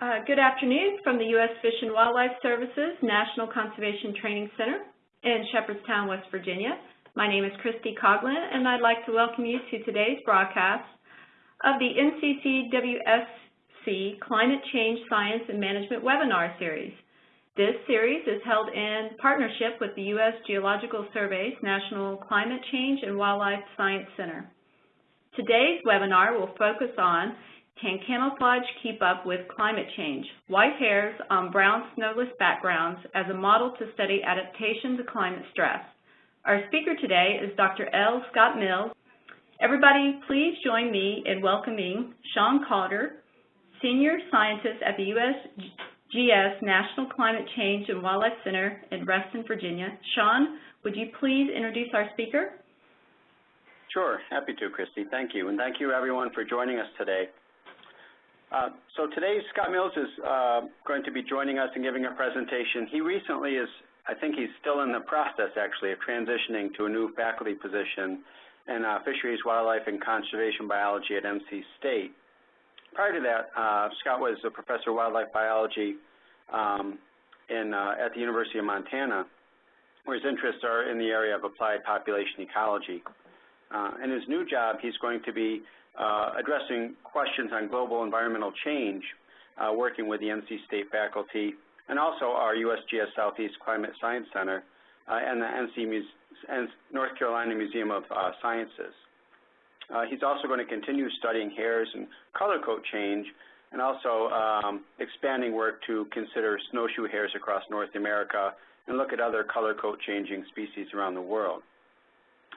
Uh, good afternoon from the U.S. Fish and Wildlife Services National Conservation Training Center in Shepherdstown, West Virginia. My name is Christy Coughlin, and I'd like to welcome you to today's broadcast of the NCCWSC Climate Change Science and Management webinar series. This series is held in partnership with the U.S. Geological Survey's National Climate Change and Wildlife Science Center. Today's webinar will focus on can camouflage keep up with climate change? White hares on brown snowless backgrounds as a model to study adaptation to climate stress. Our speaker today is Dr. L. Scott Mills. Everybody, please join me in welcoming Sean Carter, Senior Scientist at the USGS National Climate Change and Wildlife Center in Reston, Virginia. Sean, would you please introduce our speaker? Sure, happy to, Christy. Thank you. And thank you, everyone, for joining us today. Uh, so today, Scott Mills is uh, going to be joining us and giving a presentation. He recently is, I think he's still in the process, actually, of transitioning to a new faculty position in uh, Fisheries, Wildlife, and Conservation Biology at NC State. Prior to that, uh, Scott was a professor of wildlife biology um, in, uh, at the University of Montana, where his interests are in the area of applied population ecology. Uh, in his new job, he's going to be addressing questions on global environmental change, uh, working with the NC State faculty, and also our USGS Southeast Climate Science Center uh, and the NC Muse North Carolina Museum of uh, Sciences. Uh, he's also going to continue studying hares and color coat change and also um, expanding work to consider snowshoe hares across North America and look at other color coat changing species around the world.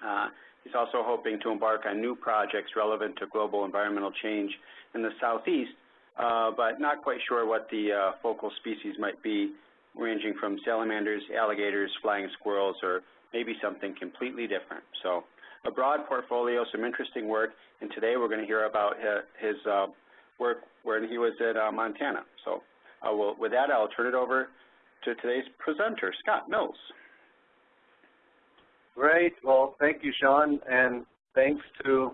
Uh, He's also hoping to embark on new projects relevant to global environmental change in the southeast, uh, but not quite sure what the uh, focal species might be, ranging from salamanders, alligators, flying squirrels, or maybe something completely different. So a broad portfolio, some interesting work, and today we're going to hear about his uh, work when he was at uh, Montana. So with that, I'll turn it over to today's presenter, Scott Mills. Great. Well, thank you, Sean, and thanks to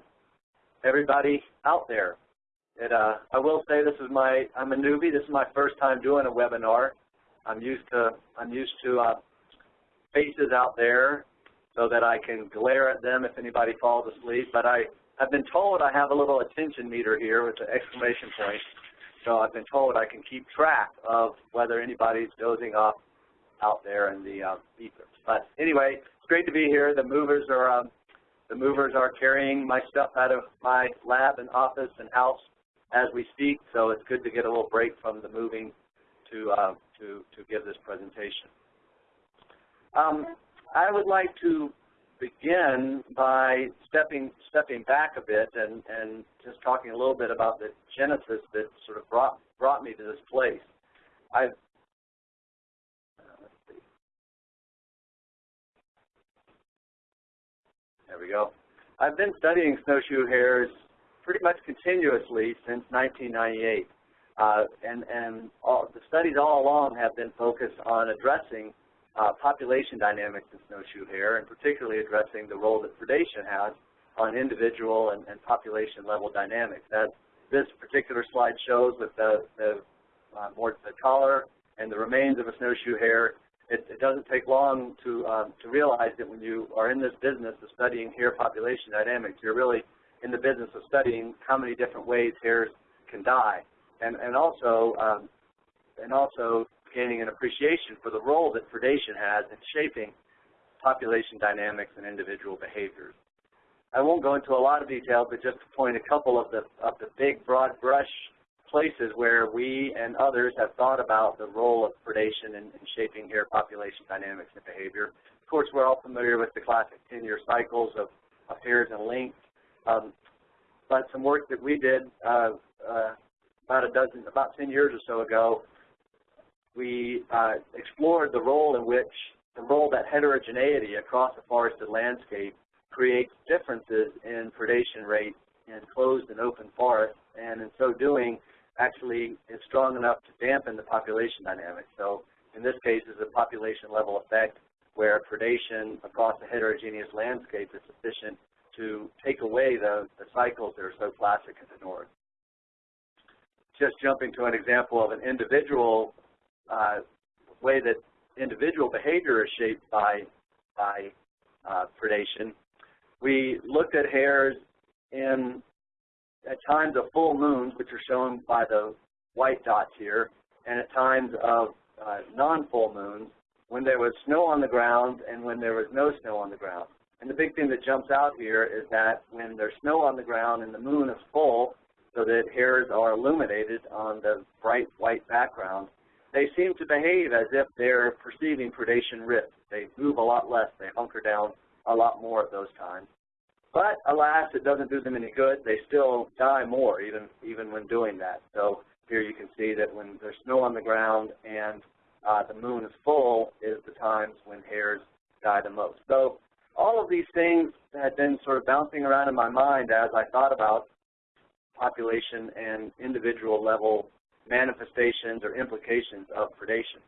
everybody out there. It, uh, I will say this is my, I'm a newbie. This is my first time doing a webinar. I'm used to, I'm used to uh, faces out there so that I can glare at them if anybody falls asleep. But I, I've been told I have a little attention meter here with the exclamation point. So I've been told I can keep track of whether anybody's dozing off out there in the uh, ether. But anyway, great to be here. The movers are um, the movers are carrying my stuff out of my lab and office and house as we speak. So it's good to get a little break from the moving to uh, to to give this presentation. Um, I would like to begin by stepping stepping back a bit and and just talking a little bit about the genesis that sort of brought brought me to this place. I've There we go. I've been studying snowshoe hares pretty much continuously since 1998. Uh, and and all, the studies all along have been focused on addressing uh, population dynamics in snowshoe hare, and particularly addressing the role that predation has on individual and, and population level dynamics. As this particular slide shows with the, the, uh, more, the collar and the remains of a snowshoe hare, it, doesn't take long to, um, to realize that when you are in this business of studying hare population dynamics, you're really in the business of studying how many different ways hares can die, and, and also um, and also gaining an appreciation for the role that predation has in shaping population dynamics and individual behaviors. I won't go into a lot of detail, but just to point a couple of the of the big broad brush places where we and others have thought about the role of predation in, in shaping hare population dynamics and behavior. Of course, we're all familiar with the classic 10-year cycles of, hares and lynx, um, but some work that we did uh, uh, about a dozen, about 10 years or so ago, we uh, explored the role in which the role that heterogeneity across a forested landscape creates differences in predation rates in closed and open forests, and in so doing, actually is strong enough to dampen the population dynamics. So in this case, is a population level effect where predation across a heterogeneous landscape is sufficient to take away the, the cycles that are so classic in the north. just jumping to an example of an individual uh, way that individual behavior is shaped by, by uh, predation, we looked at hares in at times of full moons, which are shown by the white dots here, and at times of uh, non-full moons, when there was snow on the ground and when there was no snow on the ground. And the big thing that jumps out here is that when there's snow on the ground and the moon is full, so that hares are illuminated on the bright white background, they seem to behave as if they're perceiving predation risk. They move a lot less. They hunker down a lot more at those times. But alas, it doesn't do them any good. They still die more even, even when doing that. So here you can see that when there's snow on the ground and uh, the moon is full is the times when hares die the most. So all of these things had been sort of bouncing around in my mind as I thought about population and individual level manifestations or implications of predation.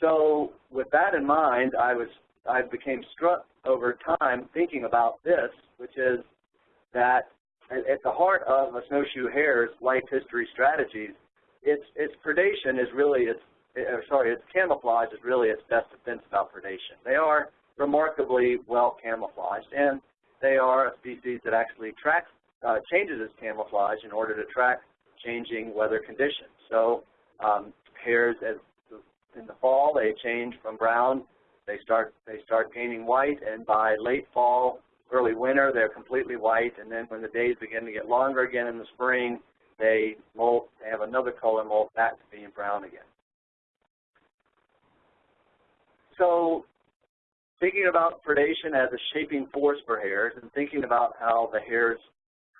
So with that in mind, I was I became struck over time thinking about this, which is that at the heart of a snowshoe hare's life history strategies, its its predation is really its or sorry, its camouflage is really its best defense about predation. They are remarkably well camouflaged, and they are a species that actually tracks uh, changes its camouflage in order to track changing weather conditions. So um, hares, as in the fall, they change from brown. They start they start gaining white, and by late fall, early winter, they're completely white. And then when the days begin to get longer again in the spring, they molt. They have another color molt back to being brown again. So thinking about predation as a shaping force for hares and thinking about how the hare's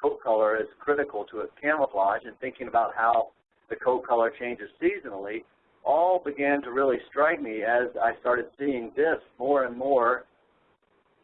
coat color is critical to its camouflage and thinking about how the coat color changes seasonally all began to really strike me as I started seeing this more and more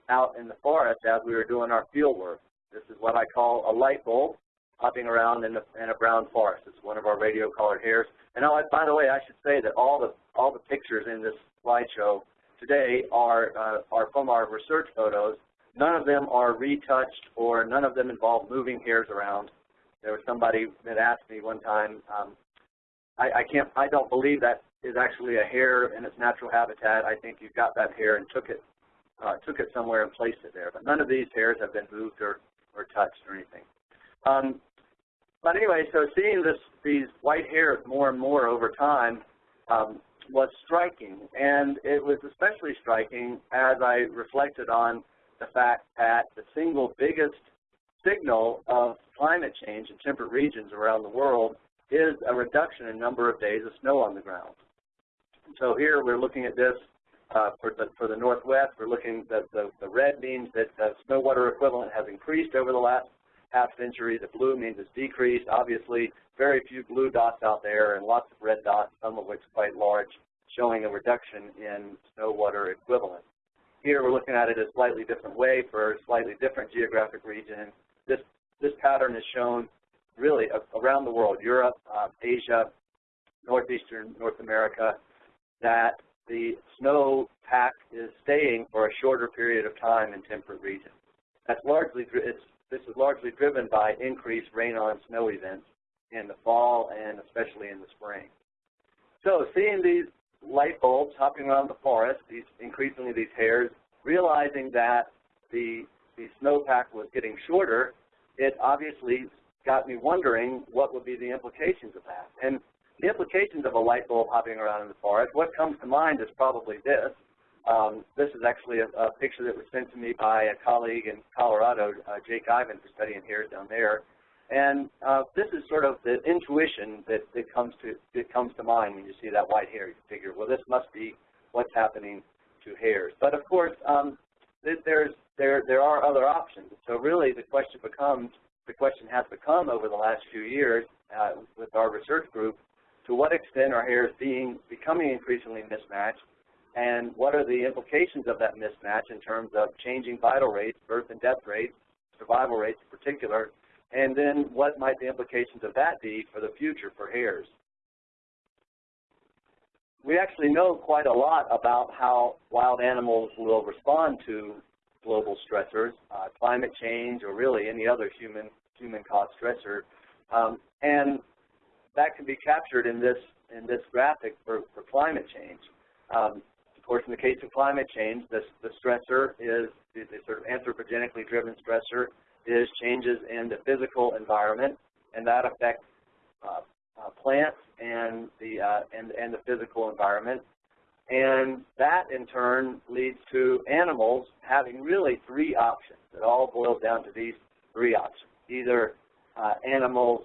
out in the forest as we were doing our field work. This is what I call a light bulb hopping around in, the, in a brown forest. It's one of our radio-collared hares. And oh, by the way, I should say that all the all the pictures in this slideshow today are uh, are from our research photos. None of them are retouched or none of them involve moving hares around. There was somebody that asked me one time, um, I, I can't, I don't believe that is actually a hare in its natural habitat. I think you got that hare and took it, uh, took it somewhere and placed it there. But none of these hares have been moved or, or touched or anything. Um, but anyway, so seeing this, these white hares more and more over time um, was striking. And it was especially striking as I reflected on the fact that the single biggest signal of climate change in temperate regions around the world is a reduction in number of days of snow on the ground. So here we're looking at this uh, for, the, for the Northwest. We're looking, the, the, the red means that the snow water equivalent has increased over the last half century. The blue means it's decreased. Obviously, very few blue dots out there and lots of red dots, some of which quite large, showing a reduction in snow water equivalent. Here we're looking at it a slightly different way for a slightly different geographic region. This, this pattern is shown really around the world, Europe, uh, Asia, northeastern North America, that the snow pack is staying for a shorter period of time in temperate regions. That's largely, this is largely driven by increased rain on snow events in the fall and especially in the spring. So seeing these light bulbs hopping around the forest, these increasingly these hares, realizing that the, the snowpack was getting shorter, it obviously got me wondering what would be the implications of that. And the implications of a light bulb hopping around in the forest, what comes to mind is probably this. Um, this is actually a, a, picture that was sent to me by a colleague in Colorado, uh, Jake Ivan, for studying hares down there. And uh, this is sort of the intuition that, that comes to that comes to mind when you see that white hare. You figure, well, this must be what's happening to hares. But of course, um, there's there there are other options. So really, the question becomes the question has become over the last few years uh, with our research group, to what extent are hares being becoming increasingly mismatched, and what are the implications of that mismatch in terms of changing vital rates, birth and death rates, survival rates in particular, and then what might the implications of that be for the future for hares? We actually know quite a lot about how wild animals will respond to global stressors, uh, climate change, or really any other human human caused stressor. Um, and that can be captured in this in this graphic for, for climate change. Um, of course, in the case of climate change, the, the stressor is the, the sort of anthropogenically driven stressor is changes in the physical environment, and that affects uh, uh, plants and the uh, and and the physical environment, and that in turn leads to animals having really three options. It all boils down to these three options: either uh, animals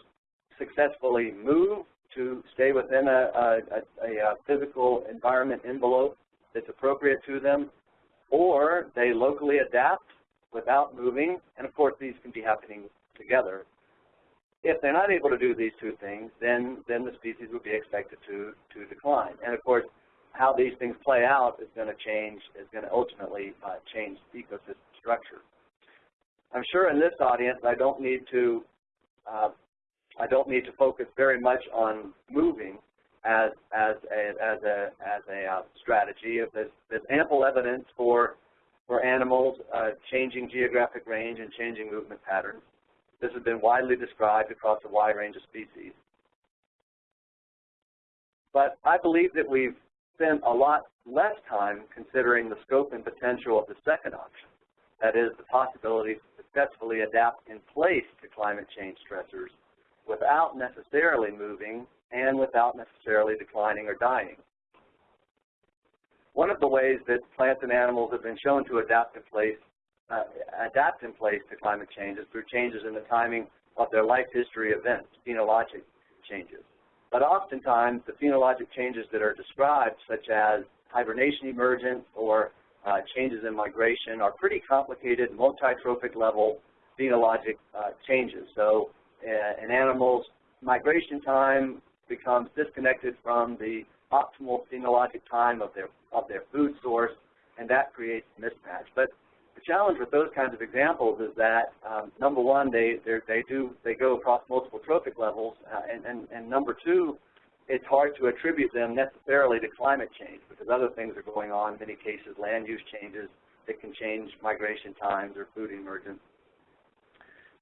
successfully move to stay within a, a, a, a physical environment envelope that's appropriate to them, or they locally adapt without moving, and of course these can be happening together. If they're not able to do these two things, then, then the species would be expected to, to decline. And of course, how these things play out is going to change, is going to ultimately uh, change ecosystem structure. I'm sure in this audience I don't need to uh, I don't need to focus very much on moving as as a as a as a uh, strategy. If there's, there's ample evidence for for animals uh, changing geographic range and changing movement patterns. This has been widely described across a wide range of species. But I believe that we've spent a lot less time considering the scope and potential of the second option, that is, the possibility to successfully adapt in place to climate change stressors without necessarily moving and without necessarily declining or dying. One of the ways that plants and animals have been shown to adapt in place, uh, adapt in place to climate change is through changes in the timing of their life history events, phenologic changes. But oftentimes, the phenologic changes that are described, such as hibernation emergence or uh, changes in migration, are pretty complicated, multi-trophic level phenologic uh, changes. So uh, an animal's migration time becomes disconnected from the optimal phenologic time of their of their food source, and that creates mismatch. But challenge with those kinds of examples is that um, number one, they they do they go across multiple trophic levels, uh, and, and and number two, it's hard to attribute them necessarily to climate change because other things are going on. In many cases, land use changes that can change migration times or food emergence.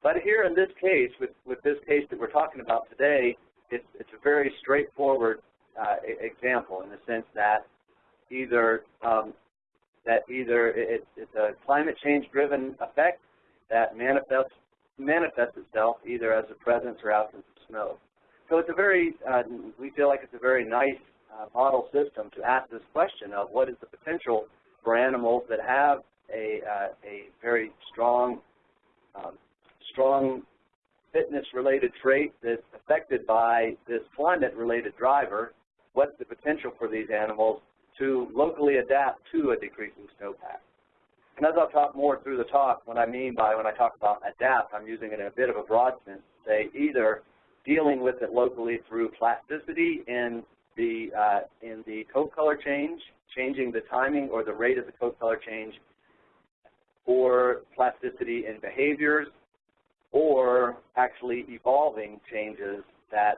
But here in this case, with, with this case that we're talking about today, it's, it's a very straightforward uh, example in the sense that either um, that either it, it's a climate change driven effect that manifests manifests itself either as a presence or absence of snow. So it's a very, uh, we feel like it's a very nice uh, model system to ask this question of what is the potential for animals that have a, uh, a very strong um, strong fitness-related trait that's affected by this climate-related driver, what's the potential for these animals to locally adapt to a decreasing snowpack? And as I'll talk more through the talk, what I mean by when I talk about adapt, I'm using it in a bit of a broad sense say either dealing with it locally through plasticity in the, uh, in the coat color change, changing the timing or the rate of the coat color change, or plasticity in behaviors, or actually evolving changes that,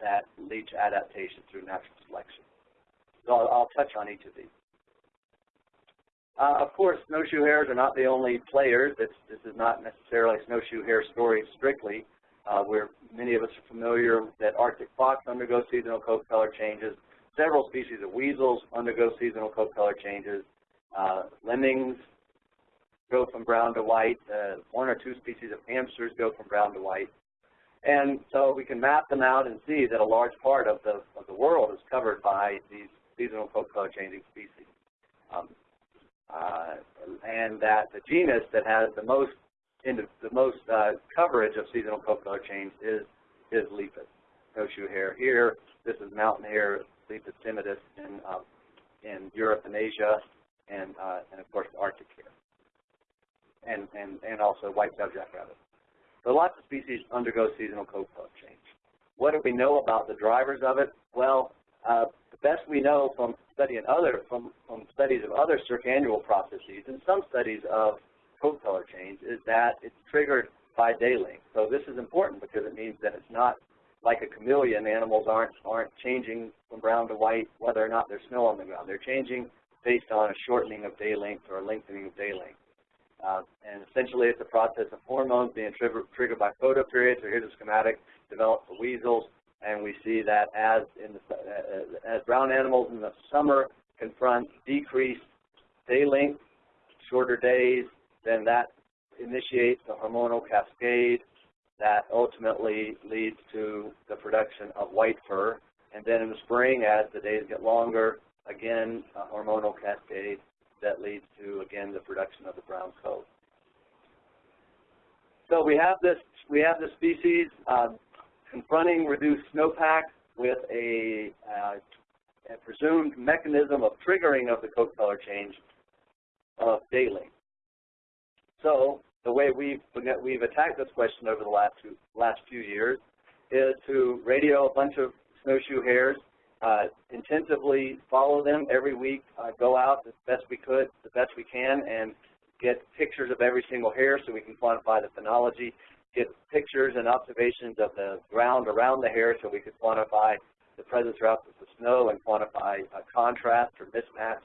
that lead to adaptation through natural selection. So I'll, I'll touch on each of these. Uh, of course, snowshoe hares are not the only players. This, this is not necessarily a snowshoe hare story strictly. Uh, where many of us are familiar that Arctic fox undergoes seasonal coat color changes. Several species of weasels undergo seasonal coat color changes. Uh, lemmings go from brown to white. Uh, one or two species of hamsters go from brown to white. And so we can map them out and see that a large part of the, of the world is covered by these seasonal color changing species. Um, uh, and that the genus that has the most the, most uh, coverage of seasonal color change is is Lepus, snowshoe hare. Here, this is mountain hare, Lepus timidus in uh, in Europe and Asia, and uh, and of course the Arctic hare and, and, and also white-tailed jackrabbit. So lots of species undergo seasonal color change. What do we know about the drivers of it? Well, uh, the best we know from studying other from, from studies of other circannual processes and some studies of coat color change is that it's triggered by day length. So this is important because it means that it's not like a chameleon. Animals aren't aren't changing from brown to white whether or not there's snow on the ground. They're changing based on a shortening of day length or a lengthening of day length. Uh, and essentially it's a process of hormones being triggered, triggered by photoperiods. So here's a schematic developed for weasels. And we see that as in the, uh, as brown animals in the summer confront decreased day length, shorter days, then that initiates the hormonal cascade that ultimately leads to the production of white fur. And then in the spring, as the days get longer, again, a hormonal cascade that leads to, again, the production of the brown coat. So we have this, we have this species uh, confronting reduced snowpack with a, uh, a presumed mechanism of triggering of the coat color change of daily. So the way we've we've attacked this question over the last few, last few years is to radio a bunch of snowshoe hares, uh, intensively follow them every week, uh, go out as best we could, the best we can, and get pictures of every single hare so we can quantify the phenology, get pictures and observations of the ground around the hare so we could quantify the presence or absence of the snow and quantify a contrast or mismatch.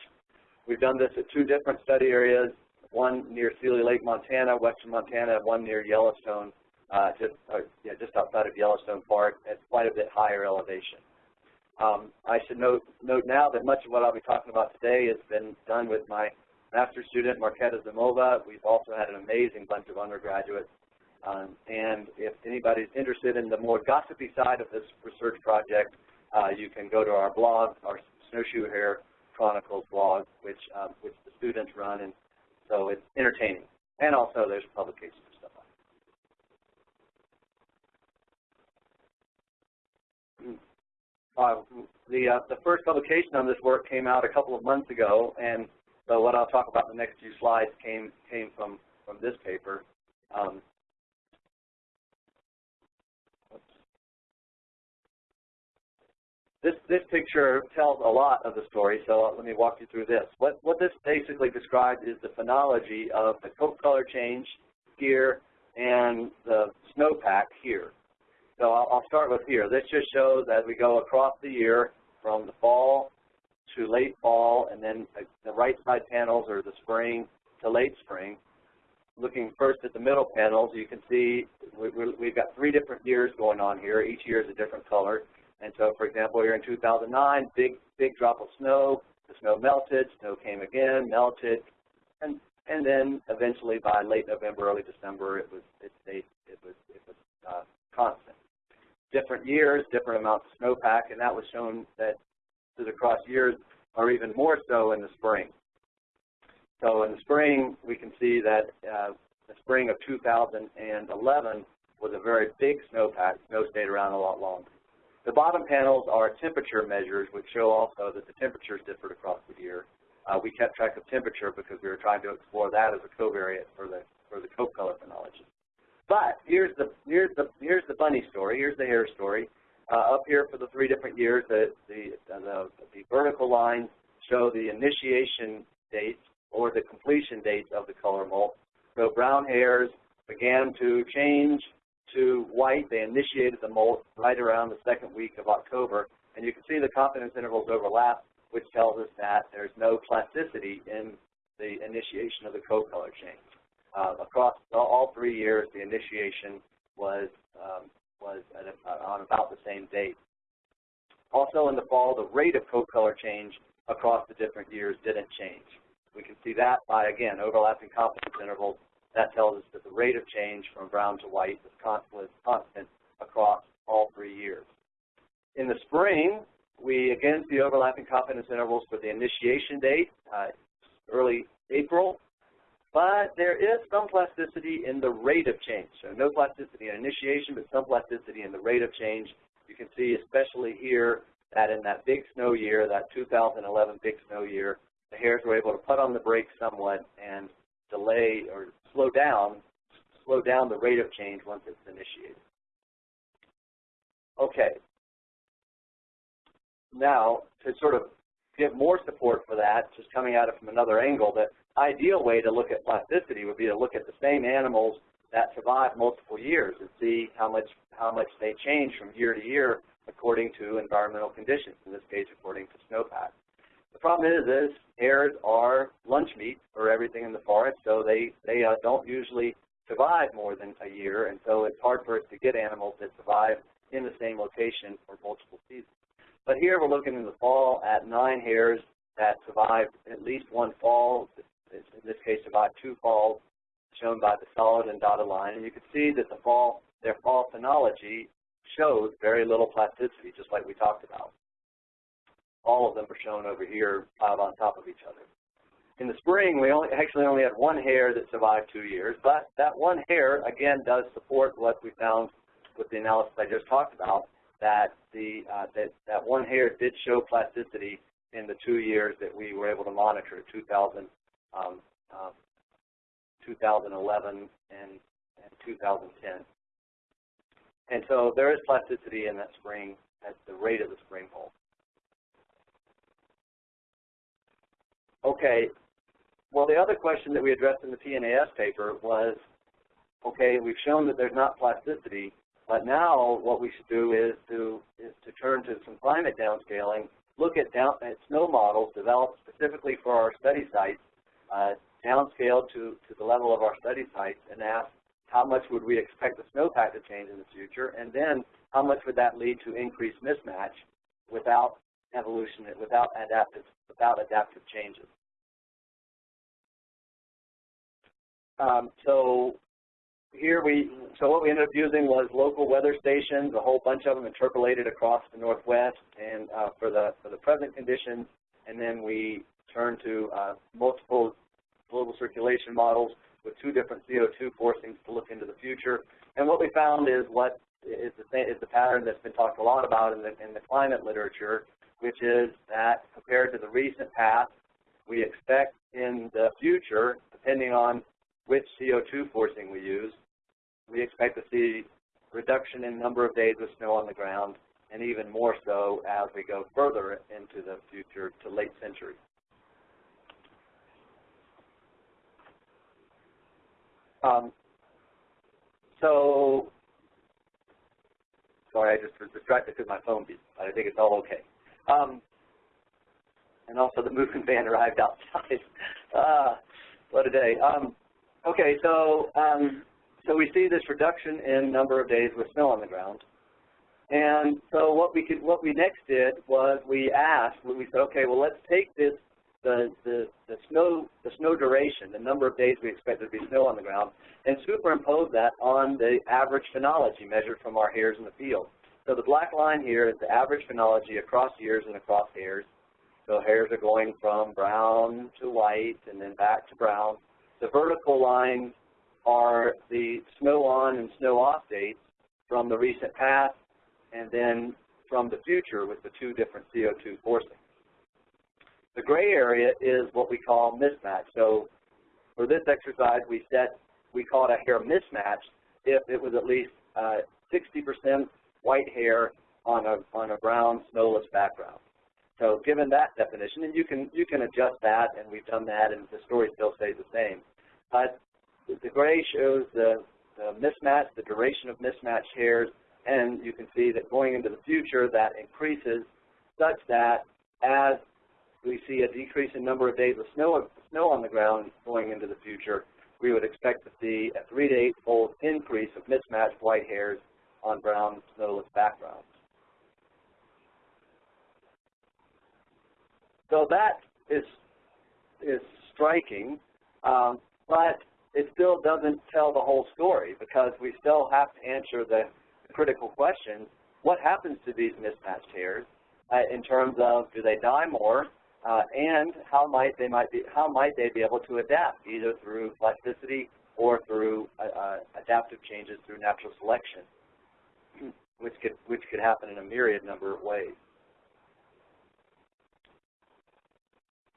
We've done this at two different study areas, one near Seeley Lake, Montana, western Montana, one near Yellowstone, uh, just, uh, yeah, just outside of Yellowstone Park at quite a bit higher elevation. Um, I should note, note now that much of what I'll be talking about today has been done with my master's student, Marketa Zimova. We've also had an amazing bunch of undergraduates. Um, and if anybody's interested in the more gossipy side of this research project, uh, you can go to our blog, our Snowshoe Hare Chronicles blog, which, um, which the students run, and so it's entertaining. And also there's publications and stuff like that. Uh, the, uh, the first publication on this work came out a couple of months ago, and so what I'll talk about in the next few slides came, came from, from this paper. Um, This, this picture tells a lot of the story, so let me walk you through this. What, what this basically describes is the phenology of the coat color change here and the snowpack here. So I'll, I'll start with here. This just shows as we go across the year from the fall to late fall, and then the right side panels are the spring to late spring. Looking first at the middle panels, you can see we, we've got three different years going on here. Each year is a different color. And so, for example, here in 2009, big, big drop of snow, the snow melted, snow came again, melted, and and then eventually by late November, early December, it was it stayed it was it was uh, constant. Different years, different amounts of snowpack, and that was shown that across years are even more so in the spring. So in the spring, we can see that uh, the spring of 2011 was a very big snowpack. Snow stayed around a lot longer. The bottom panels are temperature measures, which show also that the temperatures differed across the year. Uh, we kept track of temperature because we were trying to explore that as a covariate for the for the coat color phenology. But here's the here's the here's the bunny story. Here's the hare story. Uh, up here for the three different years, the the, the the vertical lines show the initiation dates or the completion dates of the color molt. So brown hares began to change to white. They initiated the molt right around the second week of October. And you can see the confidence intervals overlap, which tells us that there's no plasticity in the initiation of the coat color change. Uh, across all three years, the initiation was um, was at on about the same date. Also in the fall, the rate of coat color change across the different years didn't change. We can see that by, again, overlapping confidence intervals that tells us that the rate of change from brown to white was, constant across all three years. In the spring, we again see overlapping confidence intervals for the initiation date, uh, early April, but there is some plasticity in the rate of change. So no plasticity in initiation, but some plasticity in the rate of change. You can see especially here that in that big snow year, that 2011 big snow year, the hares were able to put on the brakes somewhat and delay or slow down, slow down the rate of change once it's initiated. Okay. Now, to sort of give more support for that, just coming at it from another angle, the ideal way to look at plasticity would be to look at the same animals that survive multiple years and see how much how much they change from year to year according to environmental conditions, in this case according to snowpack. The problem is, is hares are lunch meat for everything in the forest, so they, they uh, don't usually survive more than a year, and so it's hard for us to get animals that survive in the same location for multiple seasons. But here we're looking in the fall at nine hares that survived at least one fall, in this case survived two falls, shown by the solid and dotted line. And you can see that the fall, their fall phenology shows very little plasticity, just like we talked about. All of them are shown over here piled on top of each other. In the spring, we only, actually only had one hare that survived two years, but that one hare, again, does support what we found with the analysis I just talked about, that the uh, that, that one hare did show plasticity in the two years that we were able to monitor, 2000, um, uh, 2011 and, and 2010. And so there is plasticity in that spring at the rate of the spring hole. Okay, well the other question that we addressed in the PNAS paper was, okay, we've shown that there's not plasticity, but now what we should do is to is to turn to some climate downscaling, look at down at snow models developed specifically for our study sites, uh, to, to the level of our study sites and ask how much would we expect the snowpack to change in the future, and then how much would that lead to increased mismatch without evolution, without adaptive, without adaptive changes. Um, so here we, so what we ended up using was local weather stations, a whole bunch of them interpolated across the Northwest and uh, for the for the present conditions, and then we turned to uh, multiple global circulation models with two different CO2 forcings to look into the future. And what we found is what is the, same, is the pattern that's been talked a lot about in the, in the climate literature, which is that compared to the recent past, we expect in the future, depending on which CO2 forcing we use, we expect to see reduction in number of days with snow on the ground, and even more so as we go further into the future to late century. Um, so, sorry, I just was distracted because my phone beat, but I think it's all okay. Um, and also the moving van arrived outside. ah, what a day. Um, okay, so um, so we see this reduction in number of days with snow on the ground. And so what we could, what we next did was we asked, we said, okay, well let's take this the, the, the, snow, the snow duration, the number of days we expect there to be snow on the ground, and superimpose that on the average phenology measured from our hares in the field. So the black line here is the average phenology across years and across hares. So hares are going from brown to white and then back to brown. The vertical lines are the snow on and snow off dates from the recent past and then from the future with the two different CO2 forcings. The gray area is what we call mismatch. So for this exercise, we set, we call it a hare mismatch if it was at least 60% uh, white hare on a, on a brown snowless background. So given that definition, and you can, you can adjust that, and we've done that, and the story still stays the same. But the gray shows the, the mismatch, the duration of mismatch hares, and you can see that going into the future, that increases such that as we see a decrease in number of days of snow, snow on the ground going into the future, we would expect to see a three to eight fold increase of mismatched white hares on brown snowless backgrounds. So that is, is striking, um, but it still doesn't tell the whole story because we still have to answer the critical question, what happens to these mismatched hares uh, in terms of do they die more uh, and how might they might be how might they be able to adapt either through plasticity or through uh, uh, adaptive changes through natural selection, which could which could happen in a myriad number of ways.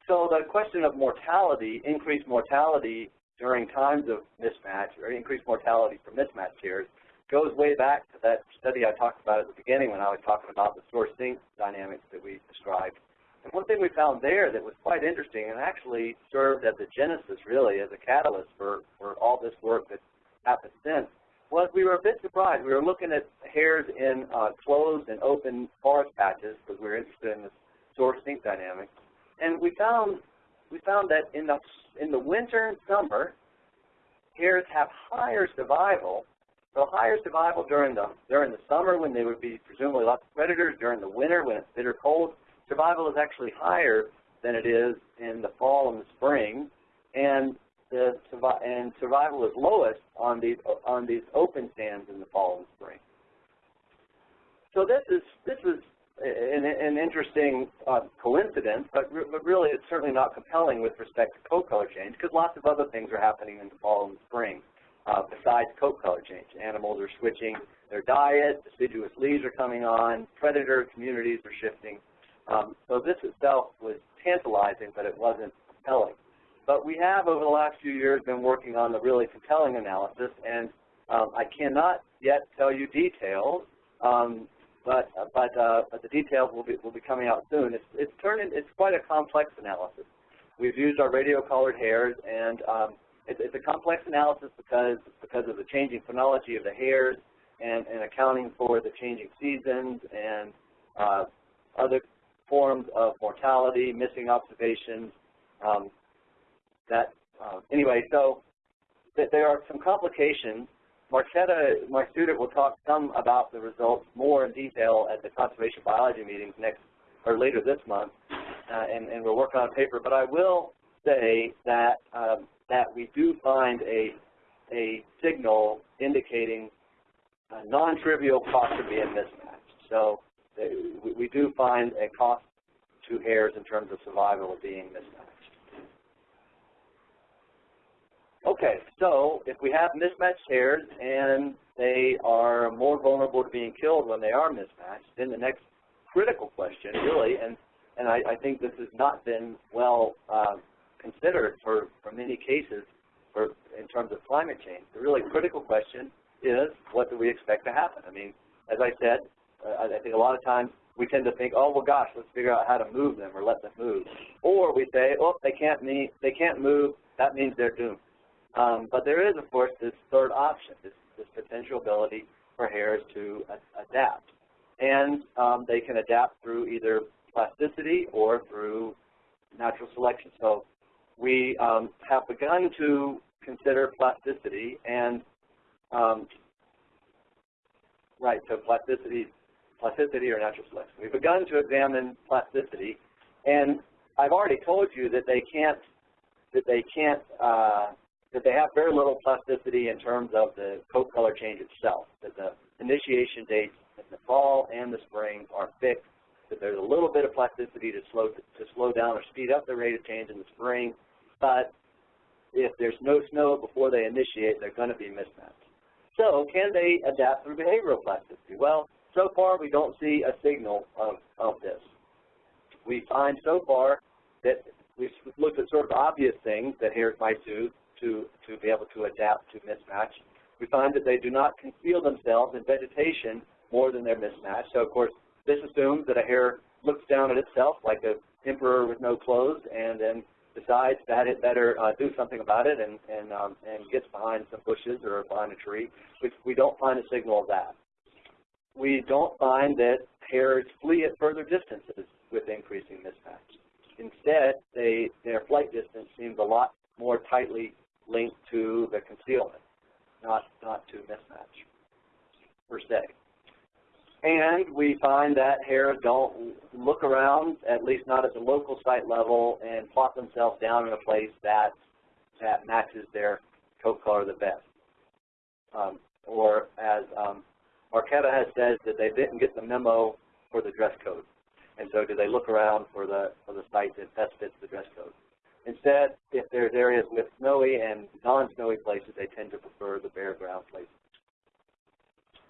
So the question of mortality, increased mortality during times of mismatch or increased mortality for mismatched hares goes way back to that study I talked about at the beginning when I was talking about the source sink dynamics that we described. And one thing we found there that was quite interesting and actually served as a genesis, really, as a catalyst for, for all this work that happened since, was we were a bit surprised. We were looking at hares in uh, closed and open forest patches because we were interested in the source sink dynamics. And we found we found that in the in the winter and summer, hares have higher survival So higher survival during the during the summer when there would be presumably lots of predators. During the winter when it's bitter cold, survival is actually higher than it is in the fall and the spring, and the and survival is lowest on these on these open sands in the fall and spring. So this is this is an, an interesting uh, coincidence, but, re but really it's certainly not compelling with respect to coat color change because lots of other things are happening in the fall and spring uh, besides coat color change. Animals are switching their diet, deciduous leaves are coming on, predator communities are shifting. Um, so this itself was tantalizing, but it wasn't compelling. But we have, over the last few years, been working on the really compelling analysis, and um, I cannot yet tell you details, um, but but uh, but the details will be will be coming out soon. It's it's turning it's quite a complex analysis. We've used our radio collared hares, and um, it's, it's a complex analysis because because of the changing phenology of the hares and, and accounting for the changing seasons and uh, other forms of mortality, missing observations. Um, that uh, anyway, so th there are some complications. Marketa, my student, will talk some about the results more in detail at the conservation biology meetings next or later this month, uh, and, and we'll work on a paper. But I will say that um, that we do find a, a signal indicating a non-trivial cost of being mismatched. So we, we do find a cost to hares in terms of survival of being mismatched. Okay, so if we have mismatched hares and they are more vulnerable to being killed when they are mismatched, then the next critical question really, and, and I, I think this has not been well uh, considered for, for many cases for, in terms of climate change. The really critical question is what do we expect to happen? I mean, as I said, uh, I think a lot of times we tend to think, oh well, gosh, let's figure out how to move them or let them move, or we say, oh, they can't meet, they can't move, that means they're doomed. Um, but there is, of course, this third option, this, this potential ability for hares to adapt, and um, they can adapt through either plasticity or through natural selection. So we um, have begun to consider plasticity and um, right, so plasticity, plasticity or natural selection. We've begun to examine plasticity, and I've already told you that they can't that they can't uh, that they have very little plasticity in terms of the coat color change itself. That the initiation dates in the fall and the spring are fixed. That there's a little bit of plasticity to slow to slow down or speed up the rate of change in the spring, but if there's no snow before they initiate, they're going to be mismatched. So can they adapt through behavioral plasticity? Well, so far we don't see a signal of, of this. We find so far that we've looked at sort of obvious things that hares might do to, to be able to adapt to mismatch. We find that they do not conceal themselves in vegetation more than they're mismatched. So, of course, this assumes that a hare looks down at itself like an emperor with no clothes and then decides that it better uh, do something about it and, and, um, and gets behind some bushes or behind a tree, which we don't find a signal of that. We don't find that hares flee at further distances with increasing mismatch. Instead, they, their flight distance seems a lot more tightly linked to the concealment, not, not to mismatch per se. And we find that hares don't look around, at least not at the local site level, and plot themselves down in a place that, that matches their coat color the best. Um, or as um, Marketa has said, that they didn't get the memo for the dress code. And so do they look around for the, for the site that best fits the dress code. Instead, if there's areas with snowy and non-snowy places, they tend to prefer the bare ground places.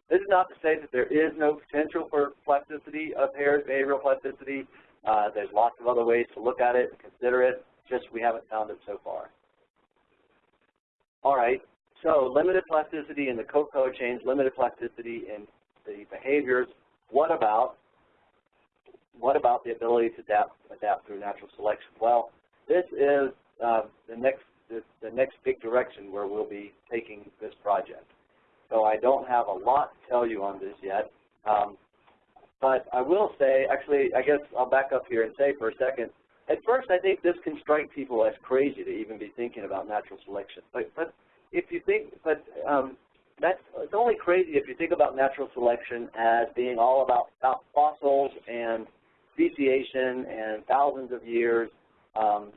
This is not to say that there is no potential for plasticity of hares, behavioral plasticity. Uh, there's lots of other ways to look at it and consider it, just we haven't found it so far. All right, so limited plasticity in the coat color change, limited plasticity in the behaviors. What about what about the ability to adapt, adapt through natural selection? Well, this is uh, the next the, the next big direction where we'll be taking this project. So I don't have a lot to tell you on this yet. Um, but I will say, actually, I guess I'll back up here and say for a second, at first I think this can strike people as crazy to even be thinking about natural selection. But, but if you think, but um, that's, it's only crazy if you think about natural selection as being all about, about fossils and speciation and thousands of years. Um,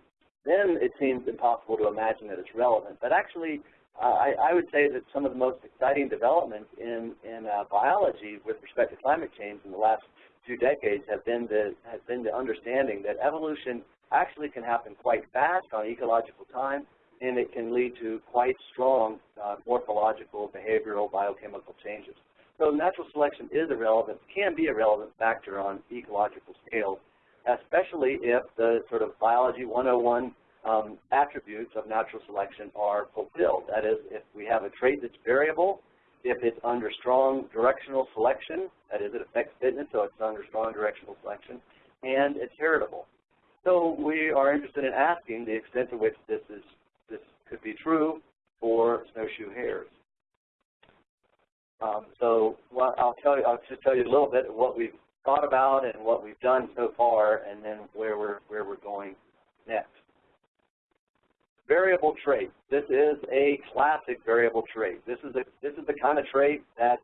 then it seems impossible to imagine that it's relevant. But actually, uh, I, I, would say that some of the most exciting developments in, in uh, biology with respect to climate change in the last two decades have been the, has been the understanding that evolution actually can happen quite fast on ecological time, and it can lead to quite strong uh, morphological, behavioral, biochemical changes. So natural selection is a relevant, can be a relevant factor on ecological scales, especially if the sort of biology 101 um, attributes of natural selection are fulfilled. That is, if we have a trait that's variable, if it's under strong directional selection, that is, it affects fitness, so it's under strong directional selection, and it's heritable. So we are interested in asking the extent to which this is this could be true for snowshoe hares. Um, so I'll tell you, I'll just tell you a little bit of what we've thought about and what we've done so far, and then where we're where we're going next. Variable trait. This is a classic variable trait. This is a this is the kind of trait that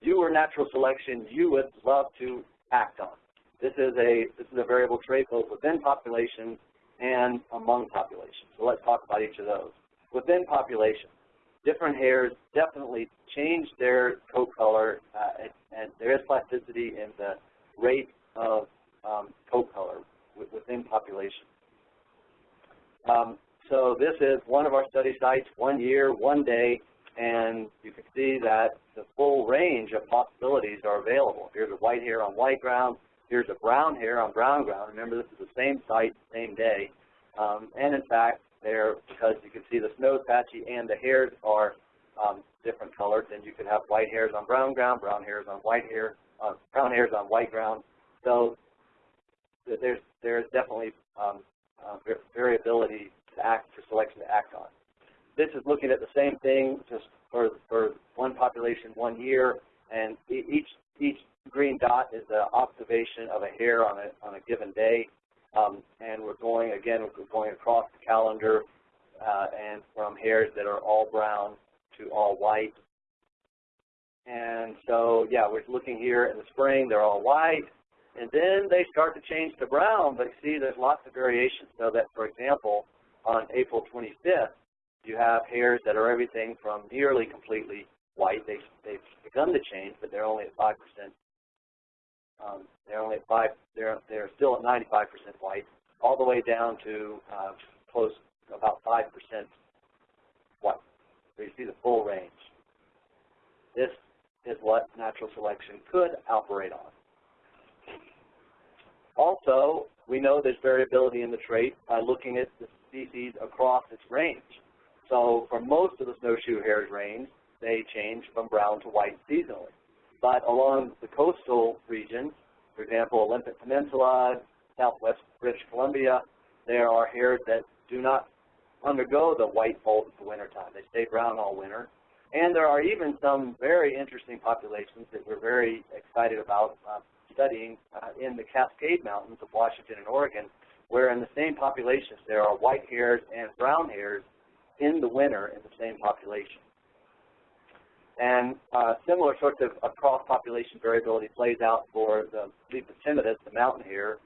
you or natural selection you would love to act on. This is a this is a variable trait both within populations and among populations. So let's talk about each of those. Within populations, different hares definitely change their coat color, uh, and, and, there is plasticity in the rate of um, coat color within populations. Um, so this is one of our study sites, one year, one day, and you can see that the full range of possibilities are available. Here's a white hare on white ground, here's a brown hare on brown ground. Remember, this is the same site, same day. Um, and in fact, there, because you can see the snow is patchy and the hares are um, different colors, and you could have white hares on brown ground, brown hares on white hair, uh, brown hares on white ground. So there's there's definitely um, uh, variability to act for selection to act on. This is looking at the same thing just for for one population one year, and each each green dot is the observation of a hare on a on a given day. Um, and we're going, again, we're going across the calendar uh, and from hares that are all brown to all white. And so, yeah, we're looking here in the spring, they're all white. And then they start to change to brown, but see there's lots of variations. So that, for example, on April 25th, you have hares that are everything from nearly completely white. They, they've begun to change, but they're only at 5% um, they're only at five. They're they're still at 95% white, all the way down to uh, close about 5% white. So you see the full range. This is what natural selection could operate on. Also, we know there's variability in the trait by looking at the species across its range. So for most of the snowshoe hares range, they change from brown to white seasonally. But along the coastal regions, for example, Olympic Peninsula, southwest British Columbia, there are hares that do not undergo the white molt in the wintertime. They stay brown all winter. And there are even some very interesting populations that we're very excited about uh, studying uh, in the Cascade Mountains of Washington and Oregon, where in the same populations there are white hares and brown hares in the winter in the same population. And uh, similar sorts of, of cross-population variability plays out for the Lepus the mountain hare,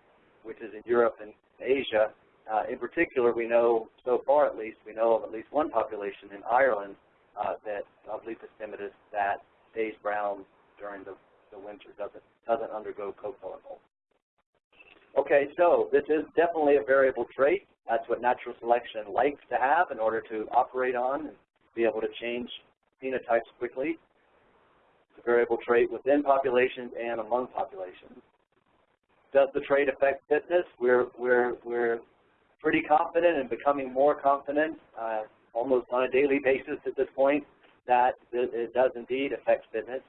which is in Europe and Asia. Uh, in particular, we know, so far at least, we know of at least one population in Ireland uh, that of Lepus that stays brown during the, the winter, doesn't, doesn't undergo molt. Okay, so this is definitely a variable trait. That's what natural selection likes to have in order to operate on and be able to change phenotypes quickly. It's a variable trait within populations and among populations. Does the trait affect fitness? We're, we're, we're pretty confident and becoming more confident uh, almost on a daily basis at this point that it does indeed affect fitness.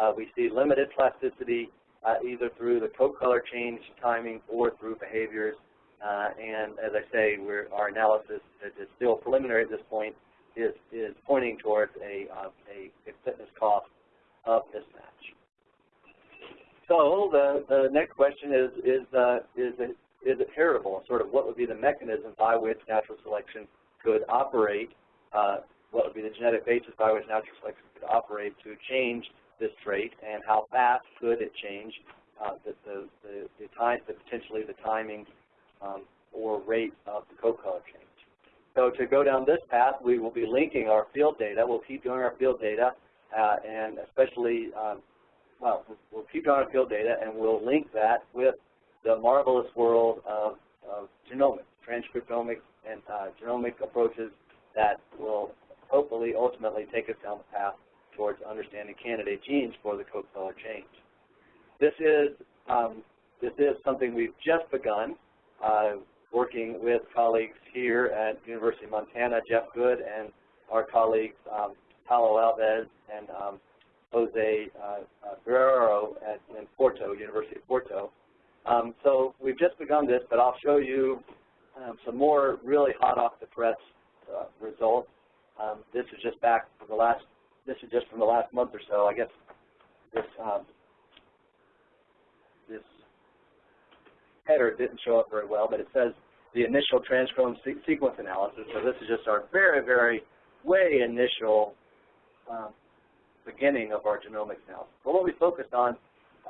Uh, we see limited plasticity uh, either through the coat color change timing or through behaviors. Uh, and as I say, our analysis is still preliminary at this point, is, is pointing towards a, uh, a, a, fitness cost of mismatch. So the, the next question is, is, uh, is, it, is it heritable? Sort of what would be the mechanism by which natural selection could operate uh, what would be the genetic basis by which natural selection could operate to change this trait, and how fast could it change uh, the, the, the, the time, the potentially the timing um, or rate of the coat color change. So to go down this path, we will be linking our field data. We'll keep doing our field data, uh, and especially, um, well, we'll keep doing our field data, and we'll link that with the marvelous world of, of genomics, transcriptomics, and uh, genomic approaches that will hopefully ultimately take us down the path towards understanding candidate genes for the color change. This is um, this is something we've just begun uh, working with colleagues here at University of Montana, Jeff Good, and our colleagues um, Paulo Alves and um, Jose uh, uh, Guerrero at in Porto, University of Porto. Um, so we've just begun this, but I'll show you um, some more really hot off the press uh, results. Um, this is just back from the last. This is just from the last month or so. I guess this um, this header didn't show up very well, but it says the initial transcriptome se sequence analysis. So this is just our very, very way initial um, beginning of our genomics analysis. But what we focused on,